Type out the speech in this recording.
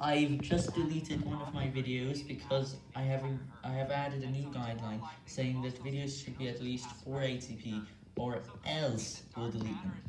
I've just deleted one of my videos because I have I have added a new guideline saying that videos should be at least 480p or else we'll delete them.